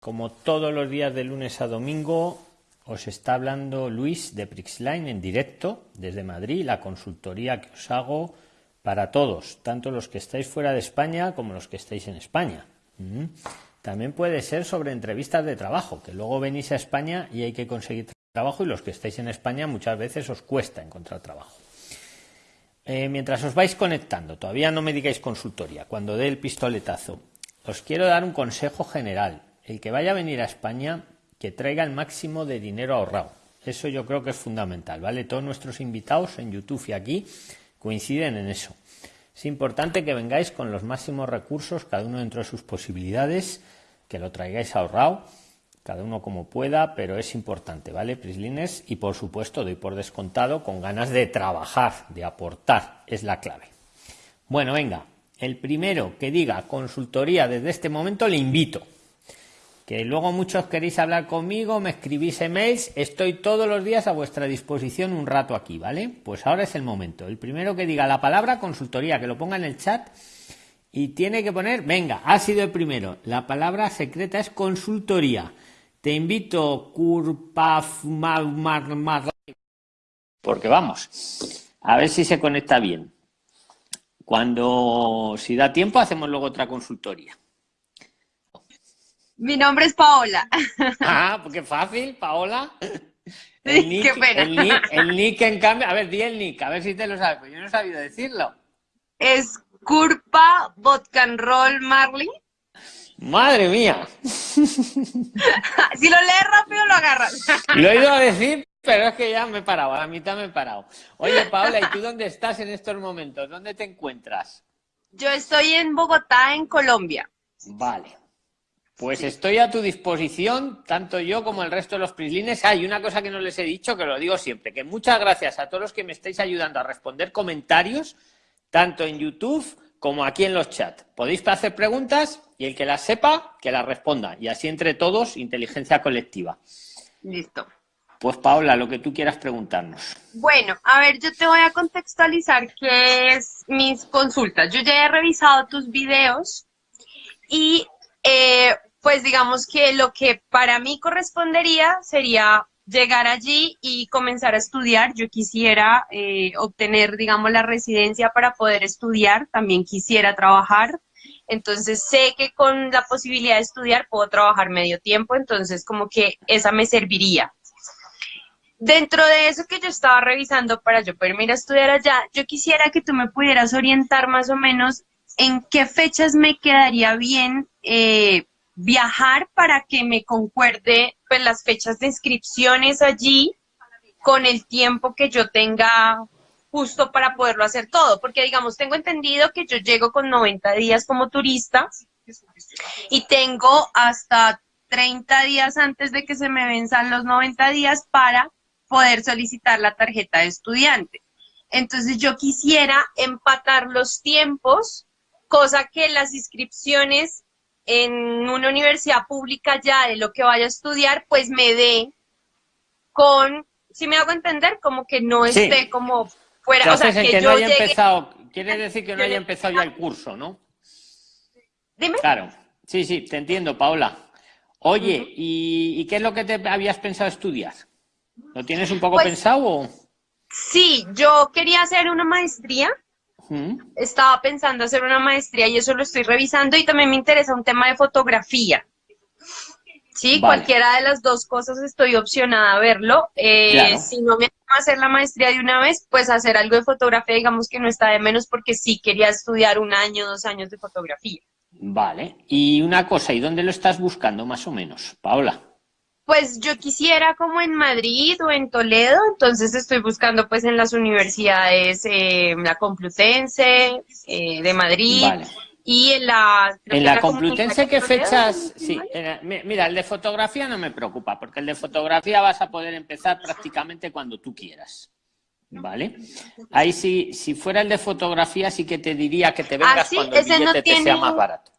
Como todos los días de lunes a domingo, os está hablando Luis de Prixline en directo desde Madrid, la consultoría que os hago para todos, tanto los que estáis fuera de España como los que estáis en España. Mm. También puede ser sobre entrevistas de trabajo, que luego venís a España y hay que conseguir trabajo y los que estáis en España muchas veces os cuesta encontrar trabajo. Eh, mientras os vais conectando, todavía no me digáis consultoría, cuando dé el pistoletazo, os quiero dar un consejo general el que vaya a venir a España, que traiga el máximo de dinero ahorrado. Eso yo creo que es fundamental, ¿vale? Todos nuestros invitados en YouTube y aquí coinciden en eso. Es importante que vengáis con los máximos recursos, cada uno dentro de sus posibilidades, que lo traigáis ahorrado, cada uno como pueda, pero es importante, ¿vale? Prislines, y por supuesto doy por descontado con ganas de trabajar, de aportar, es la clave. Bueno, venga, el primero que diga consultoría desde este momento le invito que luego muchos queréis hablar conmigo, me escribís emails, estoy todos los días a vuestra disposición un rato aquí, ¿vale? Pues ahora es el momento. El primero que diga la palabra consultoría, que lo ponga en el chat y tiene que poner, venga, ha sido el primero. La palabra secreta es consultoría. Te invito, Curpaf, porque vamos, a ver si se conecta bien. Cuando, si da tiempo, hacemos luego otra consultoría. Mi nombre es Paola. Ah, porque fácil, Paola. El nick, qué pena. El nick, en cambio, a ver, di el nick, a ver si te lo sabes, pues yo no he sabido decirlo. Es Curpa Roll Marley. Madre mía. si lo lees rápido lo agarras. Lo he ido a decir, pero es que ya me he parado, a la mitad me he parado. Oye, Paola, ¿y tú dónde estás en estos momentos? ¿Dónde te encuentras? Yo estoy en Bogotá, en Colombia. Vale. Pues estoy a tu disposición, tanto yo como el resto de los prislines. Hay una cosa que no les he dicho, que lo digo siempre, que muchas gracias a todos los que me estáis ayudando a responder comentarios, tanto en YouTube como aquí en los chats. Podéis hacer preguntas y el que las sepa, que las responda. Y así entre todos, inteligencia colectiva. Listo. Pues Paola, lo que tú quieras preguntarnos. Bueno, a ver, yo te voy a contextualizar qué es mis consultas. Yo ya he revisado tus videos y eh, pues digamos que lo que para mí correspondería sería llegar allí y comenzar a estudiar. Yo quisiera eh, obtener, digamos, la residencia para poder estudiar, también quisiera trabajar. Entonces sé que con la posibilidad de estudiar puedo trabajar medio tiempo, entonces como que esa me serviría. Dentro de eso que yo estaba revisando para yo poderme ir a estudiar allá, yo quisiera que tú me pudieras orientar más o menos en qué fechas me quedaría bien eh, viajar para que me concuerde pues, las fechas de inscripciones allí con el tiempo que yo tenga justo para poderlo hacer todo, porque digamos, tengo entendido que yo llego con 90 días como turista y tengo hasta 30 días antes de que se me venzan los 90 días para poder solicitar la tarjeta de estudiante. Entonces yo quisiera empatar los tiempos, cosa que las inscripciones en una universidad pública ya de lo que vaya a estudiar, pues me dé con, si me hago entender, como que no esté como fuera. O sea, que, no haya empezado, quiere decir que no haya empezado ya el curso, ¿no? Dime. Claro, sí, sí, te entiendo, Paola. Oye, ¿y, qué es lo que te habías pensado estudiar? ¿Lo tienes un poco pues pensado? Sí, yo quería hacer una maestría estaba pensando hacer una maestría y eso lo estoy revisando y también me interesa un tema de fotografía. Sí, cualquiera de las dos cosas estoy opcionada a verlo. Eh, si no me a hacer la maestría de una vez, pues hacer algo de fotografía, digamos que no está de menos porque sí quería estudiar un año, dos años de fotografía. Vale. Y una cosa, ¿y dónde lo estás buscando más o menos, Paola? Pues yo quisiera como en Madrid o en Toledo, entonces estoy buscando pues en las universidades, eh, la Complutense eh, de Madrid y en la... En la, Complutense, ¿qué fechas? Sí, mira, el de fotografía no me preocupa, porque el de fotografía vas a poder empezar prácticamente cuando tú quieras. ¿Vale? Ahí sí, si fuera el de fotografía sí que te diría que te vengas ah, cuando el billete te sea más barato.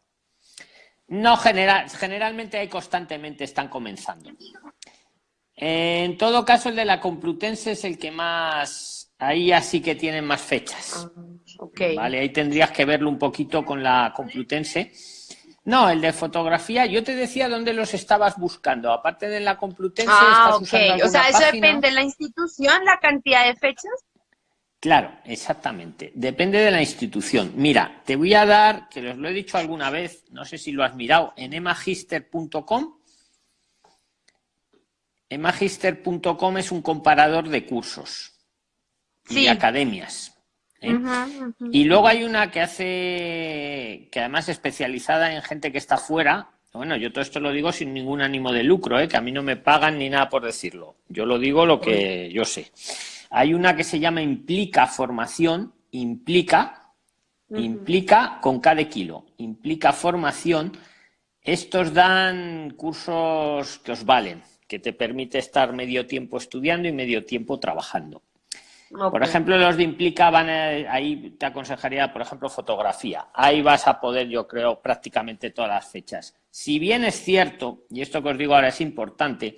No, general, generalmente hay constantemente, están comenzando. En todo caso, el de la Complutense es el que más, ahí así que tienen más fechas. Ah, Vale, ahí tendrías que verlo un poquito con la Complutense. No, el de fotografía, yo te decía dónde los estabas buscando. Aparte de la Complutense, ah, estás usando O sea, eso depende de la institución, la cantidad de fechas. Claro, exactamente. Depende de la institución. Mira, te voy a dar, que les lo he dicho alguna vez, no sé si lo has mirado, en emagister.com. Emagister.com es un comparador de cursos y de academias. ¿eh? Y luego hay una que hace, que además es especializada en gente que está fuera. Bueno, yo todo esto lo digo sin ningún ánimo de lucro, ¿eh? que a mí no me pagan ni nada por decirlo. Yo lo digo lo que yo sé. Hay una que se llama implica formación, implica, implica con cada kilo, implica formación. Estos dan cursos que os valen, que te permite estar medio tiempo estudiando y medio tiempo trabajando. Por ejemplo, los de Implica van ahí te aconsejaría, por ejemplo, fotografía. Ahí vas a poder, yo creo, prácticamente todas las fechas. Si bien es cierto, y esto que os digo ahora es importante,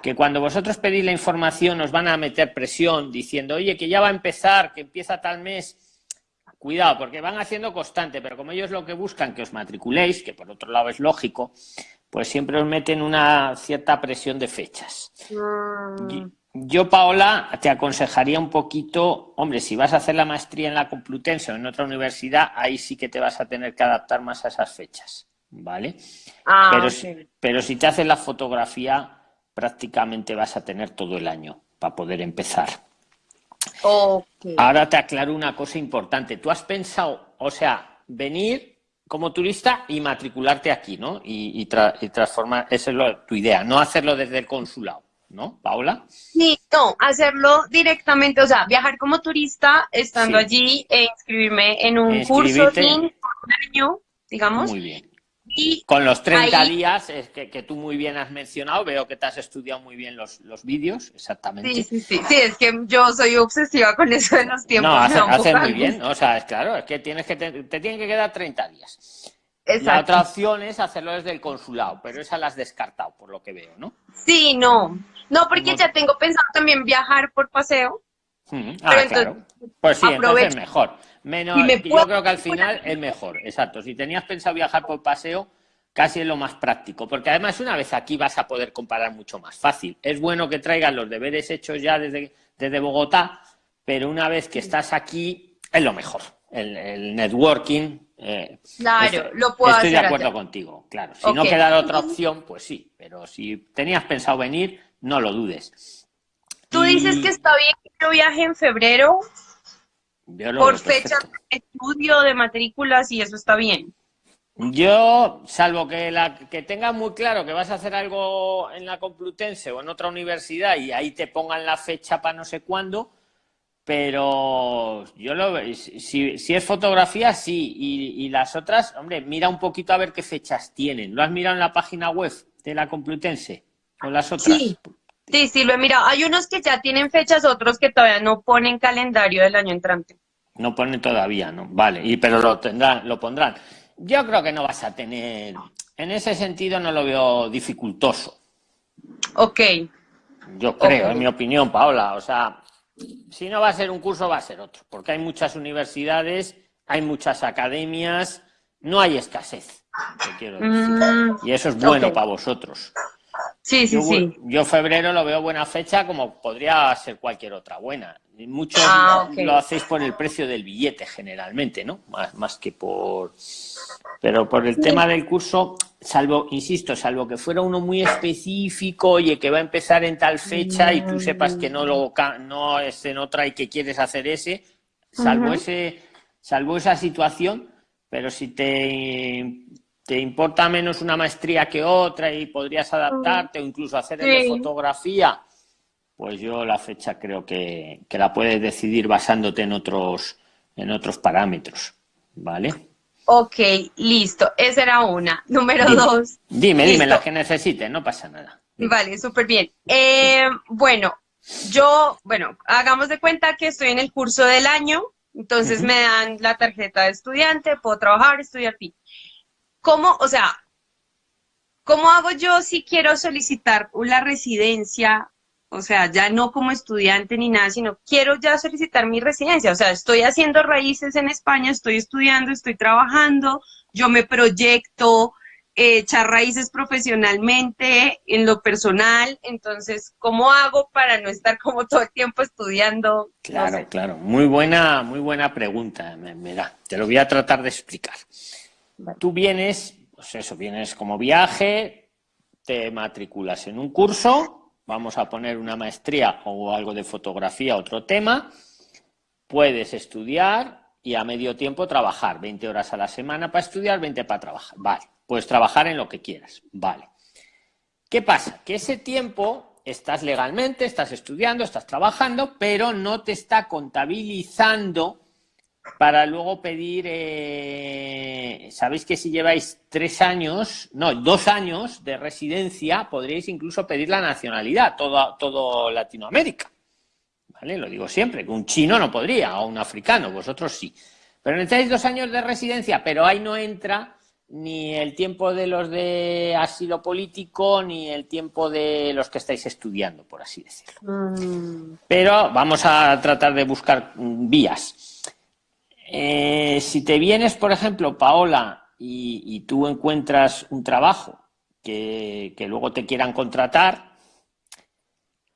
que cuando vosotros pedís la información os van a meter presión diciendo, oye, que ya va a empezar, que empieza tal mes. Cuidado, porque van haciendo constante, pero como ellos lo que buscan que os matriculéis, que por otro lado es lógico, pues siempre os meten una cierta presión de fechas. Mm. Yo, Paola, te aconsejaría un poquito, hombre, si vas a hacer la maestría en la Complutense o en otra universidad, ahí sí que te vas a tener que adaptar más a esas fechas, ¿vale? Ah, pero, pero si te haces la fotografía, prácticamente vas a tener todo el año para poder empezar. Ahora te aclaro una cosa importante. Tú has pensado, o sea, venir como turista y matricularte aquí, ¿no? Y, transformar, esa es tu idea, no hacerlo desde el consulado, ¿no, Paula? Sí, no, hacerlo directamente, o sea, viajar como turista, estando allí e inscribirme en un curso un año, digamos. Muy bien. Con los 30 días es que, tú muy bien has mencionado, veo que te has estudiado muy bien los, los vídeos, exactamente. Sí, sí, sí, sí, es que yo soy obsesiva con eso de los tiempos. No, haces muy bien, o sea, es claro, es que tienes que te, tienen que quedar 30 días. Exacto. La otra opción es hacerlo desde el consulado, pero esa la has descartado, por lo que veo, ¿no? Sí, no, no, porque ya tengo pensado también viajar por paseo. Ah, claro. Pues sí, entonces es mejor. Menos, yo creo que al final es mejor, exacto. Si tenías pensado viajar por paseo, casi es lo más práctico, porque además una vez aquí vas a poder comparar mucho más fácil. Es bueno que traigas los deberes hechos ya desde, desde Bogotá, pero una vez que estás aquí, es lo mejor. El, networking. Eh, claro, lo puedo Estoy de acuerdo contigo, claro. Si no queda otra opción, pues sí, pero si tenías pensado venir, no lo dudes. Tú dices que está bien que yo viaje en febrero por fecha de estudio, de matrículas y eso está bien. Yo, salvo que, la, que tengas muy claro que vas a hacer algo en la Complutense o en otra universidad y ahí te pongan la fecha para no sé cuándo, pero yo lo si, si es fotografía, sí, y, las otras, hombre, mira un poquito a ver qué fechas tienen. ¿Lo has mirado en la página web de la Complutense? ¿O las otras? Sí, sí, sí, lo he mirado. Hay unos que ya tienen fechas, otros que todavía no ponen calendario del año entrante. No ponen todavía, ¿no? Vale, y pero lo tendrán, lo pondrán. Yo creo que no vas a tener, en ese sentido no lo veo dificultoso. Ok. Yo creo, en mi opinión, Paola. O sea, si no va a ser un curso, va a ser otro. Porque hay muchas universidades, hay muchas academias, no hay escasez, quiero decir. Mm, y eso es bueno para vosotros. Sí, sí, sí. Yo febrero lo veo buena fecha como podría ser cualquier otra buena. Muchos ah, lo hacéis por el precio del billete generalmente, ¿no? Más, más que por... Pero por el tema del curso, salvo, insisto, salvo que fuera uno muy específico, oye, que va a empezar en tal fecha y tú sepas que no, lo, no es en otra y que quieres hacer ese, salvo, ese, salvo esa situación, pero si te te importa menos una maestría que otra y podrías adaptarte o incluso hacer de fotografía, pues yo la fecha creo que, la puedes decidir basándote en otros, en otros parámetros, ¿vale? Ok, listo. Esa era una. Número dos. Dime, dime las que necesites, no pasa nada. Vale, súper bien. Eh, bueno, yo, bueno, hagamos de cuenta que estoy en el curso del año, entonces me dan la tarjeta de estudiante, puedo trabajar, estudiar, fin. ¿Cómo, o sea, cómo hago yo si quiero solicitar una residencia o sea, ya no como estudiante ni nada, sino quiero ya solicitar mi residencia, o sea, estoy haciendo raíces en España, estoy estudiando, estoy trabajando, yo me proyecto eh, echar raíces profesionalmente, en lo personal, entonces, ¿cómo hago para no estar como todo el tiempo estudiando? Claro, claro, muy buena, muy buena pregunta, me, da, te lo voy a tratar de explicar. Tú vienes, pues eso, vienes como viaje, te matriculas en un curso, vamos a poner una maestría o algo de fotografía, otro tema, puedes estudiar y a medio tiempo trabajar, 20 horas a la semana para estudiar, 20 para trabajar, vale, puedes trabajar en lo que quieras, vale. ¿Qué pasa? Que ese tiempo estás legalmente, estás estudiando, estás trabajando, pero no te está contabilizando para luego pedir, eh, sabéis que si lleváis tres años, no, dos años de residencia, podríais incluso pedir la nacionalidad, todo, todo Latinoamérica. ¿Vale? Lo digo siempre, que un chino no podría, o un africano, vosotros sí. Pero necesitáis dos años de residencia, pero ahí no entra ni el tiempo de los de asilo político, ni el tiempo de los que estáis estudiando, por así decirlo. Mm. Pero vamos a tratar de buscar vías. Eh, si te vienes, por ejemplo, Paola, y, tú encuentras un trabajo que, luego te quieran contratar,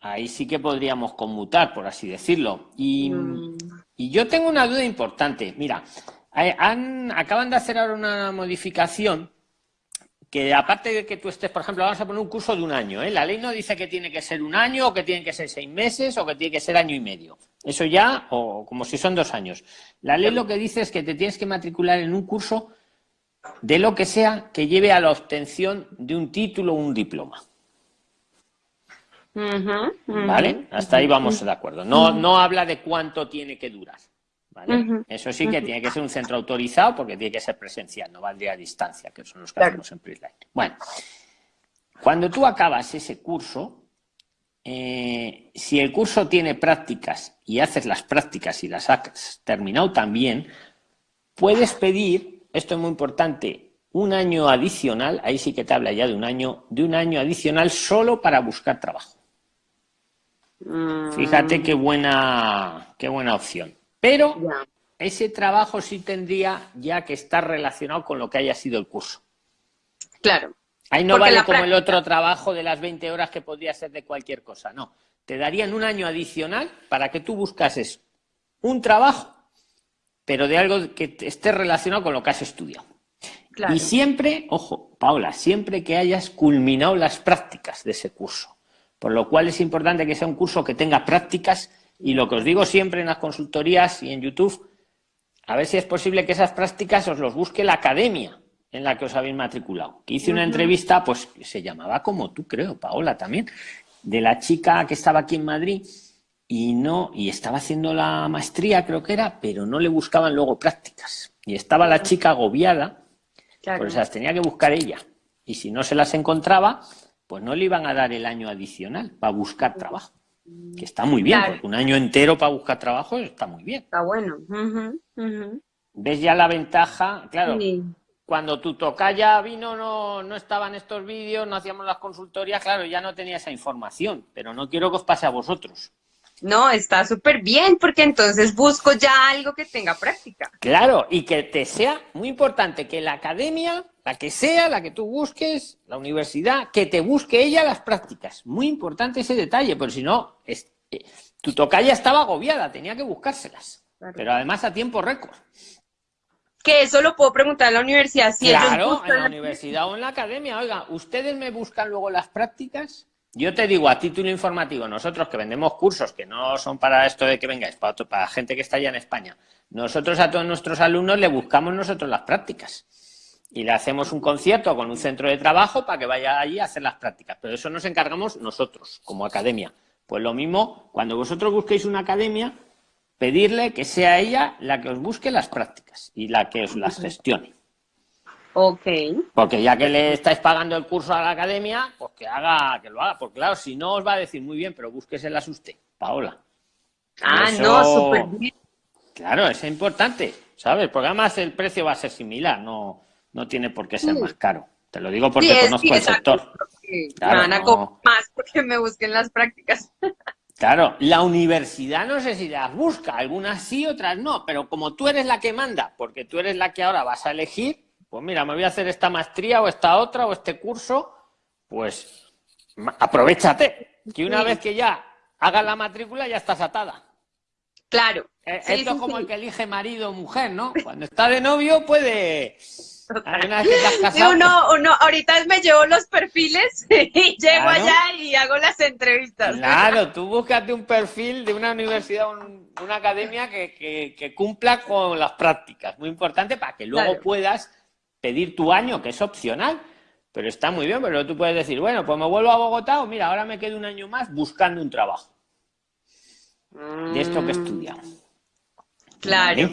ahí sí que podríamos conmutar, por así decirlo. Y, mm. yo tengo una duda importante. Mira, acaban de hacer ahora una modificación que aparte de que tú estés, por ejemplo, vamos a poner un curso de un año, ¿eh? la ley no dice que tiene que ser un año o que tiene que ser seis meses o que tiene que ser año y medio. Eso ya, o como si son dos años. La ley lo que dice es que te tienes que matricular en un curso de lo que sea que lleve a la obtención de un título o un diploma. ¿Vale? Hasta ahí vamos de acuerdo. No, no habla de cuánto tiene que durar. Eso sí que tiene que ser un centro autorizado porque tiene que ser presencial, no valdría a distancia, que son los que hacemos en PRISLINE. Bueno, cuando tú acabas ese curso, eh, si el curso tiene prácticas y haces las prácticas y las has terminado también, puedes pedir, esto es muy importante, un año adicional, ahí sí que te habla ya de un año, de un año adicional solo para buscar trabajo. Mm. Fíjate qué buena, qué buena opción. Pero ese trabajo sí tendría ya que estar relacionado con lo que haya sido el curso. Claro. Ahí no vale como el otro trabajo de las 20 horas que podría ser de cualquier cosa, no. Te darían un año adicional para que tú buscases un trabajo, pero de algo que esté relacionado con lo que has estudiado. Y siempre, ojo, Paula, siempre que hayas culminado las prácticas de ese curso. Por lo cual es importante que sea un curso que tenga prácticas y lo que os digo siempre en las consultorías y en YouTube, a ver si es posible que esas prácticas os los busque la academia en la que os habéis matriculado. Que hice una entrevista, pues se llamaba como tú, creo, Paola también, de la chica que estaba aquí en Madrid y no y estaba haciendo la maestría, creo que era, pero no le buscaban luego prácticas. Y estaba la chica agobiada, pues las tenía que buscar ella. Y si no se las encontraba, pues no le iban a dar el año adicional para buscar trabajo que está muy bien, porque un año entero para buscar trabajo está muy bien. Está bueno. ¿Ves ya la ventaja? Claro, cuando tu tocaya vino no, no estaban estos vídeos, no hacíamos las consultorías, claro, ya no tenía esa información, pero no quiero que os pase a vosotros. No, está súper bien, porque entonces busco ya algo que tenga práctica. Claro, y que te sea muy importante que la academia, la que sea, la que tú busques, la universidad, que te busque ella las prácticas. Muy importante ese detalle, porque si no, eh, tu tocaya estaba agobiada, tenía que buscárselas. Pero además a tiempo récord. Que eso lo puedo preguntar en la universidad. Si claro, en la universidad o en la academia. Oiga, ¿ustedes me buscan luego las prácticas? Yo te digo a título informativo, nosotros que vendemos cursos que no son para esto de que vengáis, para, para gente que está allá en España, nosotros a todos nuestros alumnos le buscamos nosotros las prácticas y le hacemos un concierto con un centro de trabajo para que vaya allí a hacer las prácticas. Pero eso nos encargamos nosotros, como academia. Pues lo mismo, cuando vosotros busquéis una academia, pedirle que sea ella la que os busque las prácticas y la que os las gestione. Ok. Porque ya que le estáis pagando el curso a la academia, pues que haga, que lo haga. Porque claro, si no os va a decir muy bien, pero búsqueselas usted, Paola. Ah, no, súper bien. Claro, es importante, ¿sabes? Porque además el precio va a ser similar, no, no tiene por qué ser más caro. Te lo digo porque conozco el sector. me van a cobrar más porque me busquen las prácticas. Claro, la universidad no sé si las busca, algunas sí, otras no, pero como tú eres la que manda, porque tú eres la que ahora vas a elegir, pues mira, me voy a hacer esta maestría o esta otra o este curso, pues aprovechate, que una vez que ya hagas la matrícula ya estás atada. Claro. Eh, esto es como el que elige marido o mujer, ¿no? Cuando está de novio puede uno, uno, ahorita me llevo los perfiles y llego allá y hago las entrevistas. Claro, tú búscate un perfil de una universidad, una academia que, cumpla con las prácticas. Muy importante para que luego puedas pedir tu año, que es opcional. Pero está muy bien, pero tú puedes decir, bueno, pues me vuelvo a Bogotá o mira, ahora me quedo un año más buscando un trabajo. De esto que he estudiado. Claro.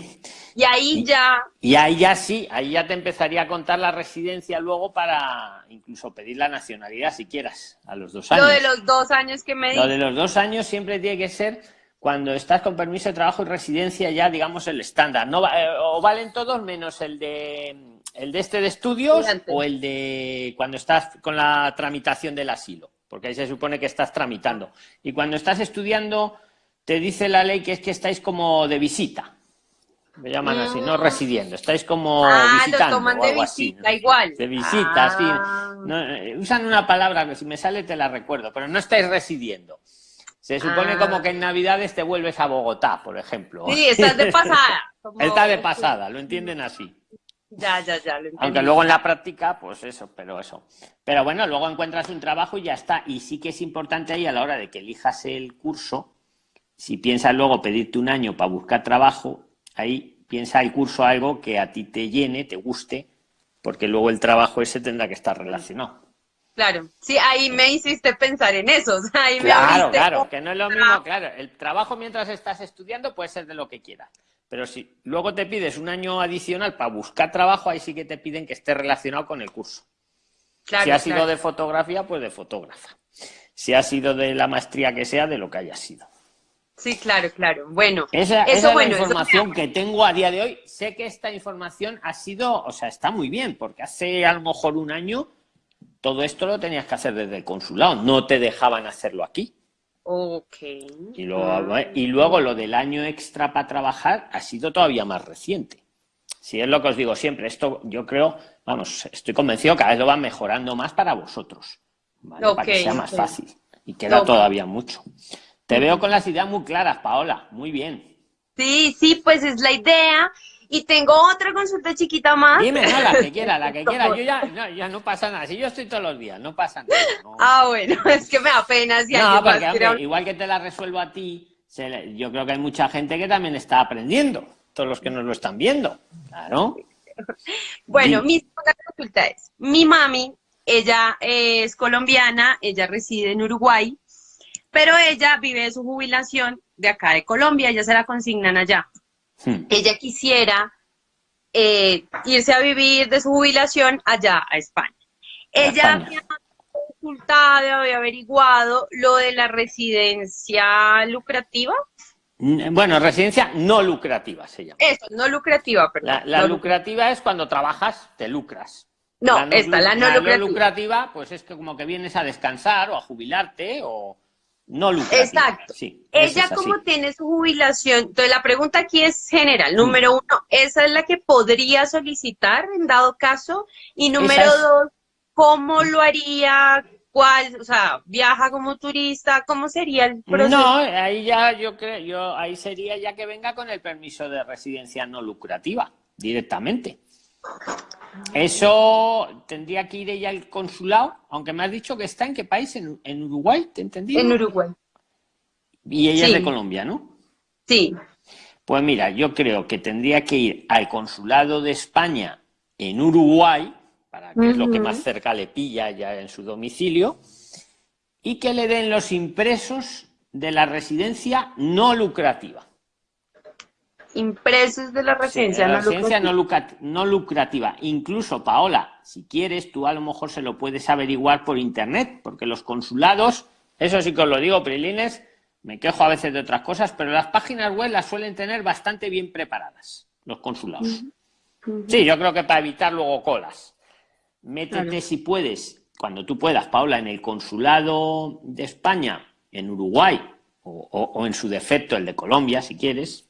Y ahí ya... Y ahí ya sí, ahí ya te empezaría a contar la residencia luego para incluso pedir la nacionalidad si quieras, a los dos años. Lo de los dos años que me di. Lo de los dos años siempre tiene que ser cuando estás con permiso de trabajo y residencia ya, digamos, el estándar. No, eh, o valen todos menos el de, el de este de estudios o el de cuando estás con la tramitación del asilo, porque ahí se supone que estás tramitando. Y cuando estás estudiando, te dice la ley que es que estáis como de visita me llaman así, no mm. residiendo, estáis como ah, visitando toman de visita, igual. De visita, sí. Ah. Eh, usan una palabra que si me sale te la recuerdo, pero no estáis residiendo. Se supone como ah. que en Navidades te vuelves a Bogotá, por ejemplo. Sí, estás de pasada. Está de pasada, lo entienden así. Ya, ya, ya. Lo Aunque luego en la práctica, pues eso, pero eso. Pero bueno, luego encuentras un trabajo y ya está. Y sí que es importante ahí a la hora de que elijas el curso, si piensas luego pedirte un año para buscar trabajo, ahí piensa el curso algo que a ti te llene, te guste, porque luego el trabajo ese tendrá que estar relacionado. Claro, sí, ahí me hiciste pensar en eso. claro, claro, que no es lo mismo, claro. El trabajo mientras estás estudiando puede ser de lo que quieras. Pero si luego te pides un año adicional para buscar trabajo, ahí sí que te piden que esté relacionado con el curso. si ha sido de fotografía, pues de fotógrafa. Si ha sido de la maestría que sea, de lo que haya sido. Sí, claro, claro. Bueno, esa, es la información que tengo a día de hoy. Sé que esta información ha sido, o sea, está muy bien, porque hace a lo mejor un año todo esto lo tenías que hacer desde el consulado, no te dejaban hacerlo aquí. Ok. Y luego, y luego lo del año extra para trabajar ha sido todavía más reciente. Si es lo que os digo siempre, esto yo creo, vamos, estoy convencido que cada vez lo van mejorando más para vosotros, para que sea más fácil. Y queda todavía mucho. Te veo con las ideas muy claras, Paola. Muy bien. Sí, sí, pues es la idea. Y tengo otra consulta chiquita más. Dime, no, la que quiera, la que quiera. Yo ya no, ya no pasa nada. Si yo estoy todos los días, no pasa nada. Ah, bueno, es que me da pena. Si no, porque igual que te la resuelvo a ti, yo creo que hay mucha gente que también está aprendiendo. Todos los que nos lo están viendo. Claro. Bueno, mi segunda consulta es, mi mami, ella es colombiana, ella reside en Uruguay, pero ella vive su jubilación de acá de Colombia, ella se la consignan allá. Hmm. Ella quisiera eh, irse a vivir de su jubilación allá a España. ella había consultado, había averiguado lo de la residencia lucrativa. Bueno, residencia no lucrativa se llama. Eso, no lucrativa, perdón. La, lucrativa es cuando trabajas, te lucras. No, esta, la no lucrativa. no lucrativa, pues es que como que vienes a descansar o a jubilarte o, no lucrativa. Exacto. Ella como tiene su jubilación, entonces la pregunta aquí es general. Número uno, ¿esa es la que podría solicitar en dado caso? Y número dos, ¿cómo lo haría? ¿Cuál? O sea, viaja como turista, ¿cómo sería el proceso? No, ahí ya yo creo, yo ahí sería ya que venga con el permiso de residencia no lucrativa, directamente. Eso tendría que ir ella al consulado, aunque me has dicho que está en qué país, en, Uruguay, ¿te entendí? En Uruguay. Y ella es de Colombia, ¿no? Sí. Pues mira, yo creo que tendría que ir al consulado de España en Uruguay, para que es lo que más cerca le pilla ya en su domicilio, y que le den los impresos de la residencia no lucrativa impresos de la residencia, no, lucrativa. No, lucrativa. Incluso, Paola, si quieres, tú a lo mejor se lo puedes averiguar por internet, porque los consulados, eso sí que os lo digo, Prilines, me quejo a veces de otras cosas, pero las páginas web las suelen tener bastante bien preparadas, los consulados. Sí, yo creo que para evitar luego colas. Métete si puedes cuando tú puedas, Paula, en el consulado de España, en Uruguay, o, en su defecto el de Colombia, si quieres,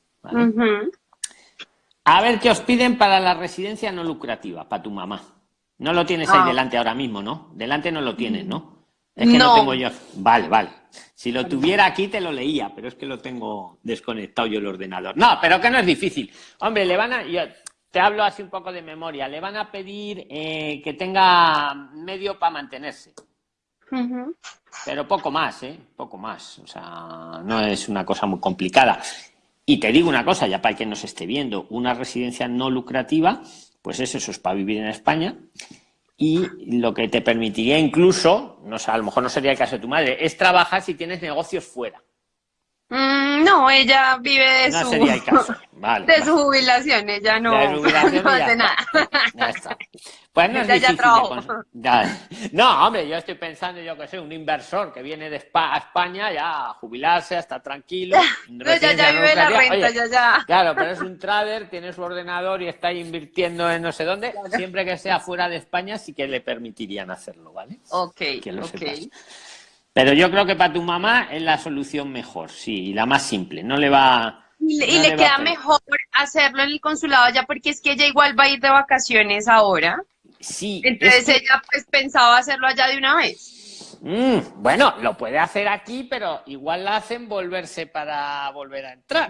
a ver qué os piden para la residencia no lucrativa, para tu mamá. No lo tienes ahí ah. delante ahora mismo, ¿no? Delante no lo tienes, ¿no? Es que no. tengo yo. Vale, vale. Si lo tuviera aquí te lo leía, pero es que lo tengo desconectado yo el ordenador. No, pero que no es difícil. Hombre, le van a. Yo te hablo así un poco de memoria. Le van a pedir eh, que tenga medio para mantenerse. Pero poco más, ¿eh? Poco más. O sea, no es una cosa muy complicada. Y te digo una cosa, ya para quien nos esté viendo, una residencia no lucrativa, pues eso, eso es para vivir en España. Y lo que te permitiría incluso, no sé, a lo mejor no sería el caso de tu madre, es trabajar si tienes negocios fuera. Mm, no, ella vive no su... sería el caso. De su jubilación, ella no, no hace nada. Ya está. Pues no es difícil No, hombre, yo estoy pensando, yo que sé, un inversor que viene de a España ya a jubilarse, está tranquilo. no, ya, ya vive la renta, ya, ya. Claro, pero es un trader, tiene su ordenador y está invirtiendo en no sé dónde. Siempre que sea fuera de España sí que le permitirían hacerlo, ¿vale? Ok, ok. Pero yo creo que para tu mamá es la solución mejor, sí, la más simple. No le va. Y le, queda mejor hacerlo en el consulado ya porque es que ella igual va a ir de vacaciones ahora. Sí. Entonces ella pues pensaba hacerlo allá de una vez. Mm, bueno, lo puede hacer aquí, pero igual la hacen volverse para volver a entrar.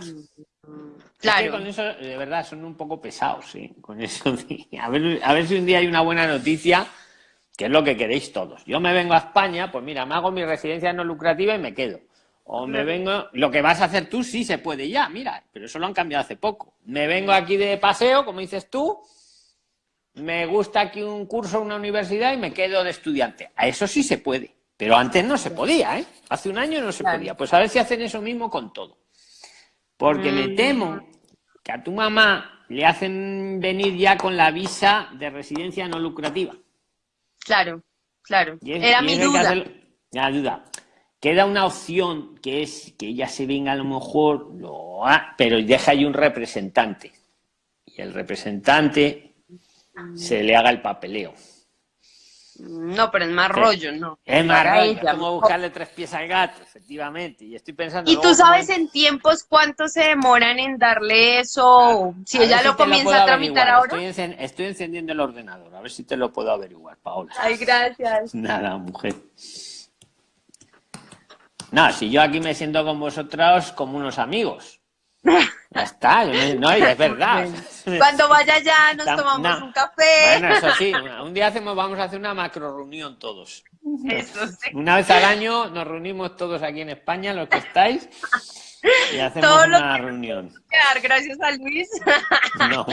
Claro. con eso, de verdad, son un poco pesados, sí. Con eso, a ver, a ver si un día hay una buena noticia que es lo que queréis todos. Yo me vengo a España, pues mira, me hago mi residencia no lucrativa y me quedo. O me vengo, lo que vas a hacer tú sí se puede ya, mira, pero eso lo han cambiado hace poco. Me vengo aquí de paseo, como dices tú, me gusta aquí un curso, una universidad y me quedo de estudiante. A eso sí se puede, pero antes no se podía, ¿eh? Hace un año no se podía. Pues a ver si hacen eso mismo con todo. Porque me mm. temo que a tu mamá le hacen venir ya con la visa de residencia no lucrativa. Claro, claro. Era mi duda. la duda. Queda una opción que es que ella se venga a lo mejor, lo, pero deja ahí un representante. Y el representante se le haga el papeleo. No, pero es más rollo, ¿no? Es más rollo, como buscarle tres pies al gato, efectivamente. Y estoy pensando... ¿Y tú sabes en tiempos cuánto se demoran en darle eso? si ella lo comienza a tramitar ahora. Estoy, estoy, encendiendo el ordenador, a ver si te lo puedo averiguar, Paola. Ay, gracias. Nada, mujer. No, si yo aquí me siento con vosotros como unos amigos. Ya está, no, es verdad. Cuando vaya ya nos tomamos un café. Bueno, eso sí, un día hacemos, vamos a hacer una macro reunión todos. Una vez al año nos reunimos todos aquí en España, los que estáis, y hacemos una reunión. Gracias a Luis. No,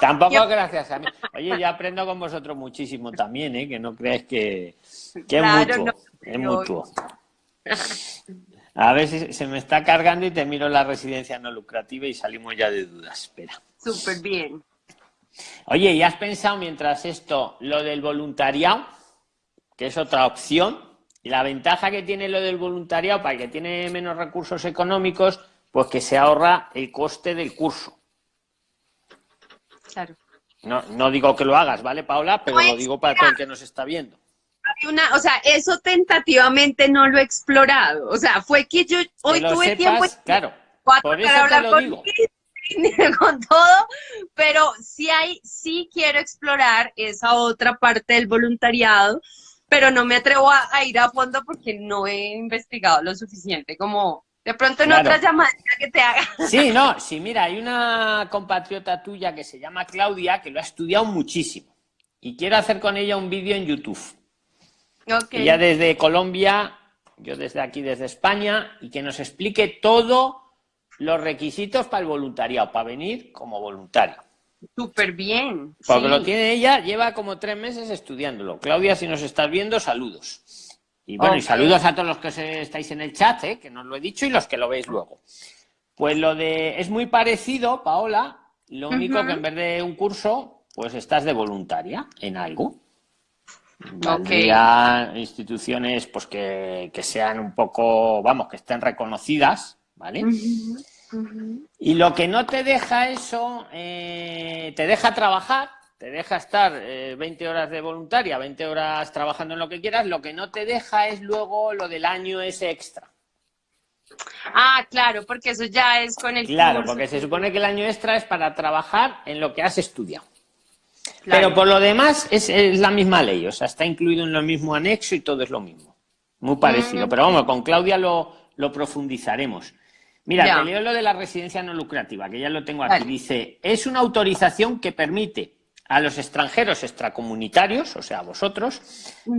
tampoco gracias a mí. Oye, yo aprendo con vosotros muchísimo también, ¿eh? que no creáis que, es mutuo. es mutuo. A ver si se me está cargando y te miro la residencia no lucrativa y salimos ya de dudas. Espera. Súper bien. Oye, ¿y has pensado mientras esto lo del voluntariado? Que es otra opción. Y la ventaja que tiene lo del voluntariado para el que tiene menos recursos económicos, pues que se ahorra el coste del curso. Claro. No, no digo que lo hagas, ¿vale, Paula? Pero lo digo para todo el que nos está viendo una, o sea, eso tentativamente no lo he explorado. O sea, fue que yo hoy tuve tiempo claro, por eso te lo digo. con todo, pero sí hay, sí quiero explorar esa otra parte del voluntariado, pero no me atrevo a, ir a fondo porque no he investigado lo suficiente como de pronto en otra llamada que te haga. Sí, no, sí, mira, hay una compatriota tuya que se llama Claudia que lo ha estudiado muchísimo y quiero hacer con ella un vídeo en YouTube. Ya desde Colombia, yo desde aquí, desde España, y que nos explique todos los requisitos para el voluntariado, para venir como voluntario. Súper bien. Porque lo tiene ella, lleva como tres meses estudiándolo. Claudia, si nos estás viendo, saludos. Y bueno, y saludos a todos los que estáis en el chat, ¿eh? que nos lo he dicho, y los que lo veis luego. Pues lo de. Es muy parecido, Paola. Lo único que en vez de un curso, pues estás de voluntaria en algo. Valdría instituciones pues que, sean un poco, vamos, que estén reconocidas, ¿vale? Y lo que no te deja eso, eh, te deja trabajar, te deja estar 20 eh, horas de voluntaria, 20 horas trabajando en lo que quieras, lo que no te deja es luego lo del año ese extra. Ah, claro, porque eso ya es con el Claro, porque se supone que el año extra es para trabajar en lo que has estudiado. Pero por lo demás es, la misma ley, o sea, está incluido en lo mismo anexo y todo es lo mismo. Muy parecido. Mm. Pero vamos, con Claudia lo, profundizaremos. Mira, te leo lo de la residencia no lucrativa, que ya lo tengo aquí. Dice, es una autorización que permite a los extranjeros extracomunitarios, o sea, a vosotros,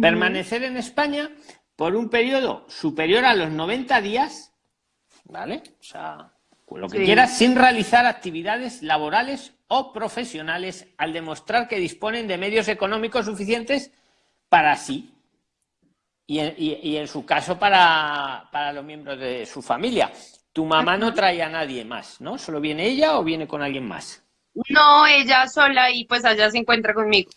permanecer en España por un periodo superior a los 90 días, ¿vale? O sea, lo que quieras, sin realizar actividades laborales o profesionales al demostrar que disponen de medios económicos suficientes para sí y en, su caso para, para, los miembros de su familia. Tu mamá no trae a nadie más, ¿no? ¿Solo viene ella o viene con alguien más? No, ella sola y pues allá se encuentra conmigo.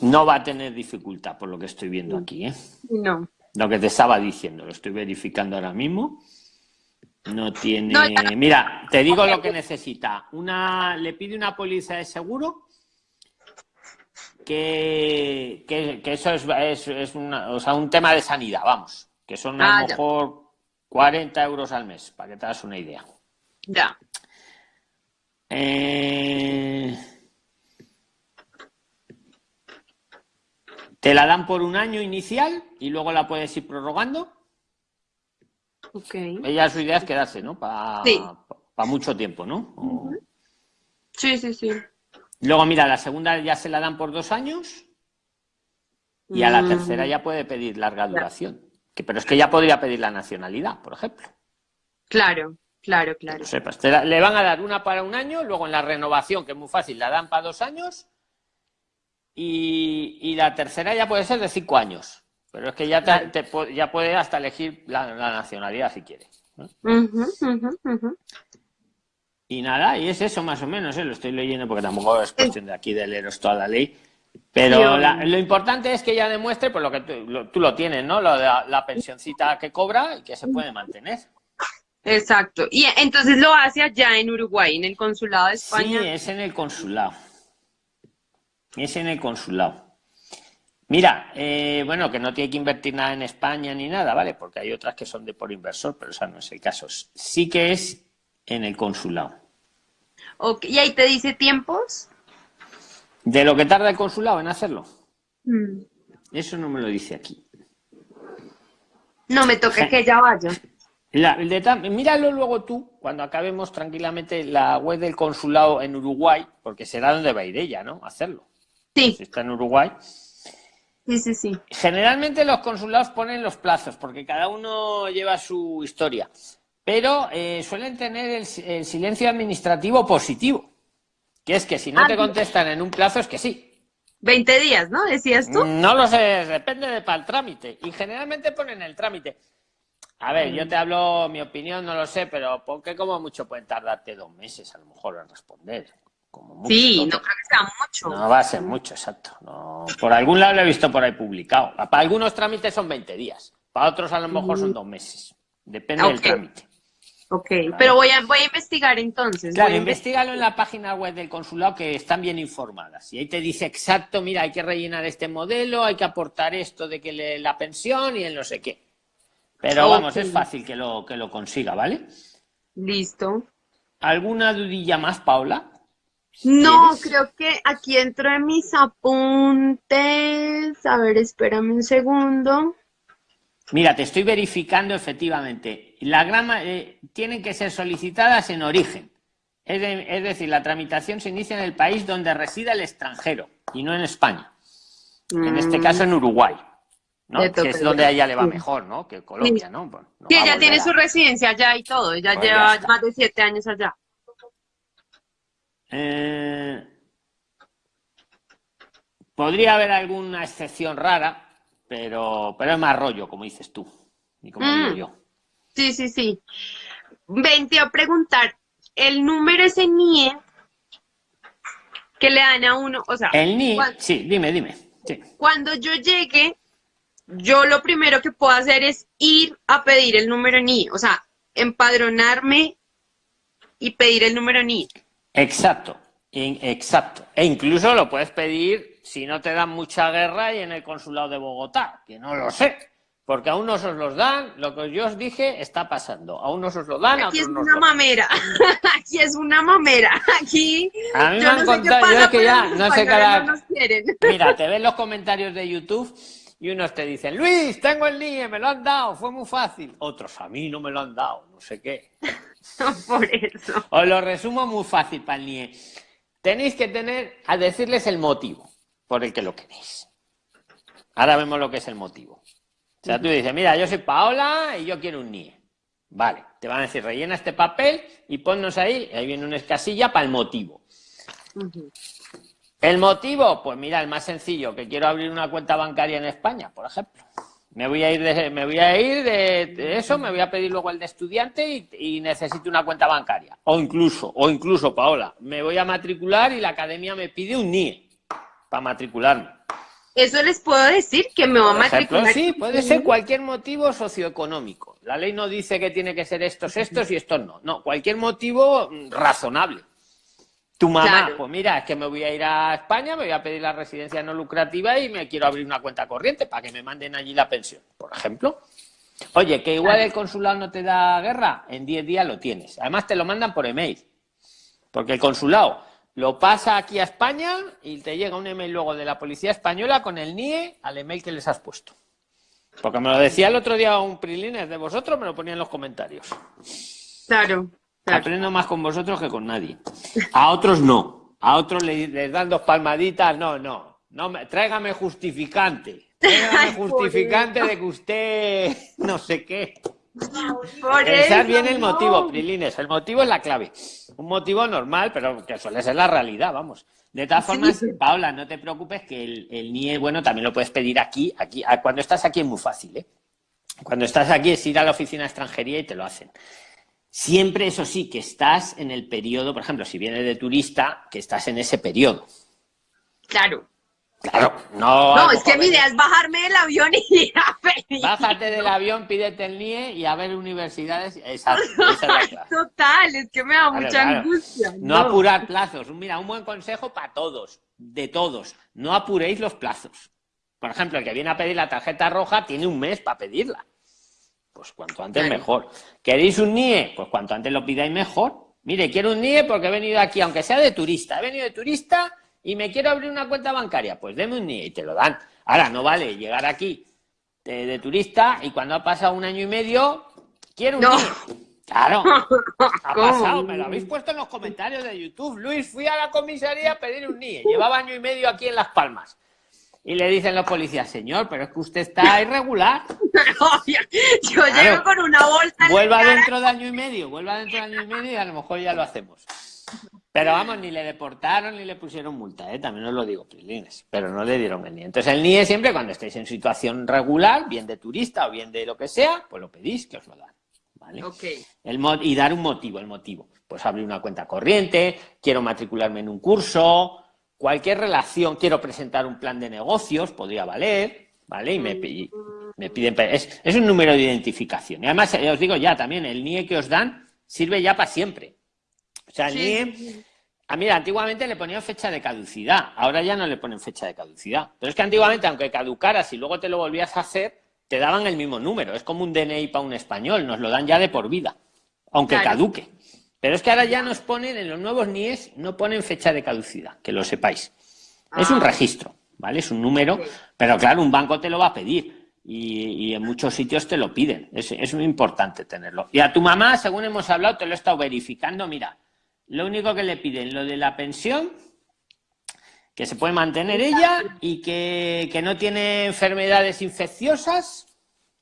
No va a tener dificultad por lo que estoy viendo aquí, ¿eh? No. Lo que te estaba diciendo, lo estoy verificando ahora mismo. No tiene. Mira, te digo lo que necesita. Una, le pide una póliza de seguro que, eso es, es, un tema de sanidad, vamos. Que son a lo ah, mejor 40 euros al mes, para que te hagas una idea. Ya. Eh, te la dan por un año inicial y luego la puedes ir prorrogando. Ella su idea es quedarse, ¿no? Para mucho tiempo, ¿no? Sí, sí, sí. Luego, mira, la segunda ya se la dan por dos años y a la mm. tercera ya puede pedir larga duración. Que, pero es que ya podría pedir la nacionalidad, por ejemplo. Claro, claro, claro. sepas. le van a dar una para un año, luego en la renovación, que es muy fácil, la dan para dos años y la tercera ya puede ser de cinco años. Pero es que ya, te, ya puede hasta elegir la, nacionalidad si quiere. Y nada, y es eso más o menos, ¿eh? lo estoy leyendo porque tampoco es cuestión de aquí de leeros toda la ley. Pero lo importante es que ella demuestre, por lo que tú lo, tienes, ¿no? La, la pensioncita que cobra y que se puede mantener. Exacto. Y entonces lo hace allá en Uruguay, en el consulado de España. Sí, es en el consulado. Es en el consulado. Mira, eh, bueno, que no tiene que invertir nada en España ni nada, ¿vale? Porque hay otras que son de por inversor, pero esa no es el caso. Sí que es en el consulado. ¿Y ahí te dice tiempos? De lo que tarda el consulado en hacerlo. Mm. Eso no me lo dice aquí. No me toque que ya vaya. míralo luego tú, cuando acabemos tranquilamente la web del consulado en Uruguay, porque será donde va a ir ella, ¿no? hacerlo. Sí. Si está en Uruguay. Sí, sí, sí. Generalmente los consulados ponen los plazos, porque cada uno lleva su historia. Pero eh, suelen tener el, silencio administrativo positivo, que es que si no te ah, contestan en un plazo es que sí. 20 días, ¿no? ¿Decías tú? No lo sé, depende de para el trámite. Y generalmente ponen el trámite. A ver, yo te hablo mi opinión, no lo sé, pero porque como mucho pueden tardarte dos meses a lo mejor en responder sí, no creo que sea mucho. No va a ser mucho, exacto. por algún lado lo he visto por ahí publicado. Para algunos trámites son 20 días, para otros a lo mejor son dos meses. Depende del trámite. Ok, pero voy a, voy a investigar entonces. Claro, investigalo en la página web del consulado que están bien informadas. Y ahí te dice exacto, mira, hay que rellenar este modelo, hay que aportar esto de que le, la pensión y el no sé qué. Pero vamos, es fácil que lo, que lo consiga, ¿vale? Listo. ¿Alguna dudilla más, Paula? No, creo que aquí entro en mis apuntes. A ver, espérame un segundo. Mira, te estoy verificando efectivamente. La grama eh, tienen que ser solicitadas en origen. Es, decir, la tramitación se inicia en el país donde resida el extranjero y no en España. En este mm. caso en Uruguay. ¿no? Que es donde a ella le va mejor, ¿no? Que Colombia, ¿no? sí, ella tiene su residencia allá y todo. Ella pues lleva más de siete años allá. Eh, podría haber alguna excepción rara, pero, pero es más rollo, como dices tú, y como digo mm. yo. Sí, sí, sí. Ven, te a preguntar, el número ese NIE que le dan a uno, o sea... El NIE, sí, dime, dime. Cuando yo llegue, yo lo primero que puedo hacer es ir a pedir el número NIE, o sea, empadronarme y pedir el número NIE. Exacto. exacto. E incluso lo puedes pedir si no te dan mucha guerra y en el consulado de Bogotá, que no lo sé. Porque a unos os los dan, lo que yo os dije está pasando. A unos os lo dan, Aquí es una mamera. Aquí es una mamera. Aquí. A mí me han no contado, yo es que ya no sé cada- no. Mira, te ven los comentarios de YouTube y unos te dicen, Luis, tengo el NIE, me lo han dado, fue muy fácil. Otros, a mí no me lo han dado, no sé qué. Por eso. Os lo resumo muy fácil para el NIE. Tenéis que tener, a decirles el motivo por el que lo queréis. Ahora vemos lo que es el motivo. O sea, tú dices, mira, yo soy Paola y yo quiero un NIE. Vale, te van a decir, rellena este papel y ponnos ahí, ahí viene una escasilla para el motivo. El motivo, pues mira, el más sencillo, que quiero abrir una cuenta bancaria en España, por ejemplo. Me voy a ir de, me voy a ir de, de eso, me voy a pedir luego el de estudiante y, y necesito una cuenta bancaria. O incluso, o incluso, Paola, me voy a matricular y la academia me pide un NIE para matricularme. Eso les puedo decir que me va a ejemplo, matricular. sí, puede ser cualquier motivo socioeconómico. La ley no dice que tiene que ser estos, estos y estos no. No, cualquier motivo razonable. Tu mamá, Claro. pues mira, es que me voy a ir a España, me voy a pedir la residencia no lucrativa y me quiero abrir una cuenta corriente para que me manden allí la pensión, por ejemplo. Oye, que igual el consulado no te da guerra, en 10 días lo tienes. Además te lo mandan por email. Porque el consulado lo pasa aquí a España y te llega un email luego de la policía española con el NIE al email que les has puesto. Porque me lo decía el otro día un prilines de vosotros, me lo ponía en los comentarios. Claro. Aprendo más con vosotros que con nadie. A otros no. A otros le- les, dan dos palmaditas. No, no. no me, tráigame justificante. Tráigame justificante de que usted no sé qué. Por Pensar eso, bien el no. motivo, Prilines. El motivo es la clave. Un motivo normal, pero que suele ser la realidad, vamos. De todas Sí. formas, Paula, no te preocupes que el, el NIE, bueno, también lo puedes pedir aquí, aquí. Cuando estás aquí es muy fácil, ¿eh? Cuando estás aquí es ir a la oficina de extranjería y te lo hacen. Siempre, eso sí, que estás en el periodo, por ejemplo, si vienes de turista, que estás en ese periodo. Claro. Claro, no. No, es que mi idea es bajarme del avión y ir a pedir. Bájate del avión, pídete el NIE y a ver universidades. Exacto, esa es la clave. Total, es que me da Claro, mucha claro. angustia. No apurar plazos. Mira, un buen consejo para todos, de todos. No apuréis los plazos. Por ejemplo, el que viene a pedir la tarjeta roja tiene un mes para pedirla. Pues cuanto antes Claro. mejor. ¿Queréis un NIE? Pues cuanto antes lo pidáis mejor. Mire, quiero un NIE porque he venido aquí, aunque sea de turista. He venido de turista y me quiero abrir una cuenta bancaria. Pues deme un NIE y te lo dan. Ahora, no vale llegar aquí de, de turista y cuando ha pasado un año y medio, quiero un No. NIE. Claro. Ha pasado, me lo habéis puesto en los comentarios de YouTube. Luis, fui a la comisaría a pedir un NIE. Llevaba año y medio aquí en Las Palmas. Y le dicen los policías, señor, pero es que usted está irregular. Obvio. Yo Claro. llego con una bolsa. Vuelva dentro de año y medio, vuelva dentro de año y medio y a lo mejor ya lo hacemos. Pero vamos, ni le deportaron ni le pusieron multa, ¿eh? también os lo digo, Prilines, pero no le dieron el NIE. Entonces el NIE siempre cuando estéis en situación regular, bien de turista o bien de lo que sea, pues lo pedís que os lo dan. ¿vale? Ok. El y dar un motivo, el motivo. Pues abrir una cuenta corriente, quiero matricularme en un curso, cualquier relación, quiero presentar un plan de negocios, podría valer, ¿vale? Y me, me piden, es, es un número de identificación. Y además, eh, os digo ya también, el NIE que os dan sirve ya para siempre. O sea, el Sí. NIE, ah, mira, antiguamente le ponían fecha de caducidad, ahora ya no le ponen fecha de caducidad. Pero es que antiguamente, aunque caducaras y luego te lo volvías a hacer, te daban el mismo número. Es como un DNI para un español, nos lo dan ya de por vida, aunque Claro. caduque. Pero es que ahora ya nos ponen, en los nuevos NIEs, no ponen fecha de caducidad, que lo sepáis. Es un Ah. registro, ¿vale? Es un número, pero claro, un banco te lo va a pedir. Y, y en muchos sitios te lo piden. Es, es muy importante tenerlo. Y a tu mamá, según hemos hablado, te lo he estado verificando. Mira, lo único que le piden, lo de la pensión, que se puede mantener ella y que, que no tiene enfermedades infecciosas,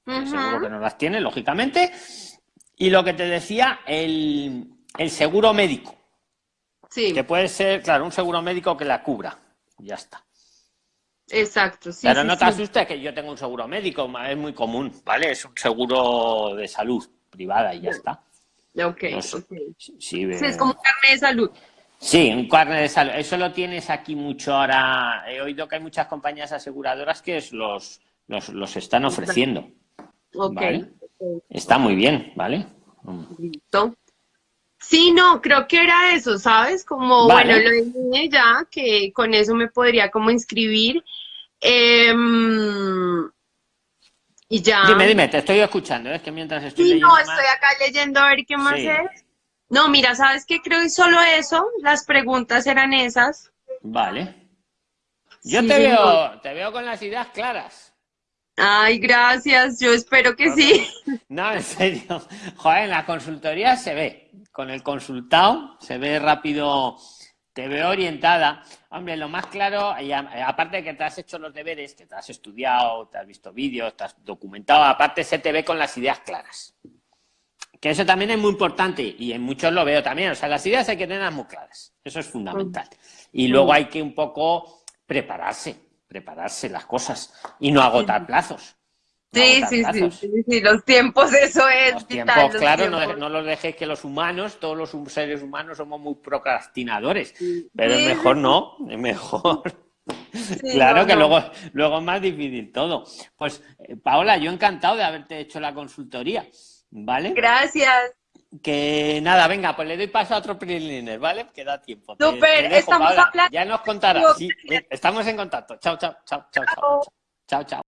que seguro que no las tiene, lógicamente. Y lo que te decía, el, el seguro médico, Sí, que puede ser, claro, un seguro médico que la cubra. Ya está. exacto. Sí, Pero sí, no te sí. asustes que yo tengo un seguro médico, es muy común, ¿vale? Es un seguro de salud privada y ya está. Ok, No sé. ok. Sí, eh, es como un carnet de salud. sí, un carnet de salud. Eso lo tienes aquí mucho ahora. He oído que hay muchas compañías aseguradoras que es los, los, los están ofreciendo. Ok. Vale. Está muy bien, ¿vale? Listo. Sí, no, creo que era eso, ¿sabes? Como, Vale. bueno, lo dije ya, que con eso me podría como inscribir. Em, y ya. Dime, dime, te estoy escuchando, es que mientras estoy Sí, leyendo no, más- estoy acá leyendo a ver qué más Sí. es. No, mira, ¿sabes qué? Creo que solo eso, las preguntas eran esas. Vale. Yo Sí, te veo, te veo con las ideas claras. Ay, gracias, yo espero que sí. No, en serio. Joder, en la consultoría se ve. Con el consultado se ve rápido, te veo orientada. Hombre, lo más claro, y a- aparte de que te has hecho los deberes, que te has estudiado, te has visto vídeos, te has documentado, aparte se te ve con las ideas claras. Que eso también es muy importante y en muchos lo veo también. O sea, las ideas hay que tenerlas muy claras. Eso es fundamental. Y luego hay que un poco prepararse, prepararse las cosas y no agotar plazos. Sí, sí, sí, sí, sí, los tiempos, eso es Los vital, tiempos, los claro, no, tiempos. no los dejéis que los humanos, todos los seres humanos somos muy procrastinadores, pero Sí, es mejor sí. no, es mejor. Sí, claro no, que no. luego, luego es más difícil todo. Pues, eh, Paola, yo encantado de haberte hecho la consultoría, ¿vale? Gracias. Que nada, venga, pues le doy paso a otro preliner, ¿vale? Que da tiempo. Dejo, estamos Paola. hablando- Ya nos contarás. Sí, estamos en contacto. Chao, chao, chao, chao, chao. Chao. Chao, chao.